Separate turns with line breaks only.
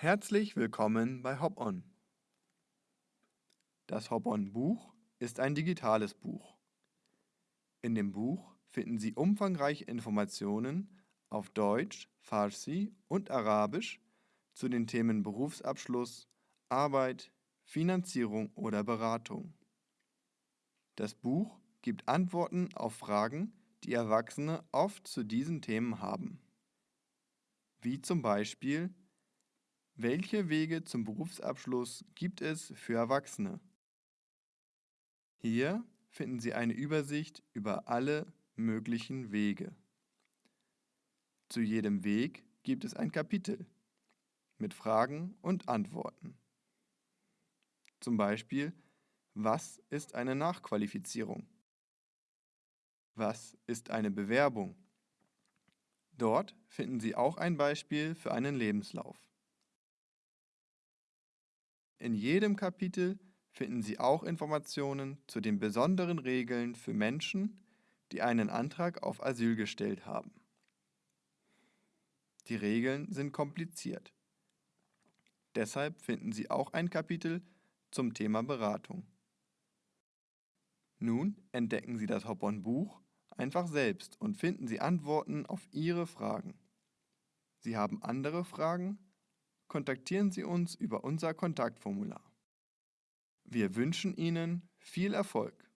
Herzlich willkommen bei Hop-On. Das Hop-On-Buch ist ein digitales Buch. In dem Buch finden Sie umfangreiche Informationen auf Deutsch, Farsi und Arabisch zu den Themen Berufsabschluss, Arbeit, Finanzierung oder Beratung. Das Buch gibt Antworten auf Fragen, die Erwachsene oft zu diesen Themen haben. Wie zum Beispiel, welche Wege zum Berufsabschluss gibt es für Erwachsene? Hier finden Sie eine Übersicht über alle möglichen Wege. Zu jedem Weg gibt es ein Kapitel mit Fragen und Antworten. Zum Beispiel, was ist eine Nachqualifizierung? Was ist eine Bewerbung? Dort finden Sie auch ein Beispiel für einen Lebenslauf. In jedem Kapitel finden Sie auch Informationen zu den besonderen Regeln für Menschen, die einen Antrag auf Asyl gestellt haben. Die Regeln sind kompliziert. Deshalb finden Sie auch ein Kapitel zum Thema Beratung. Nun entdecken Sie das Hop-on-Buch einfach selbst und finden Sie Antworten auf Ihre Fragen. Sie haben andere Fragen? Kontaktieren Sie uns über unser Kontaktformular. Wir wünschen Ihnen viel Erfolg.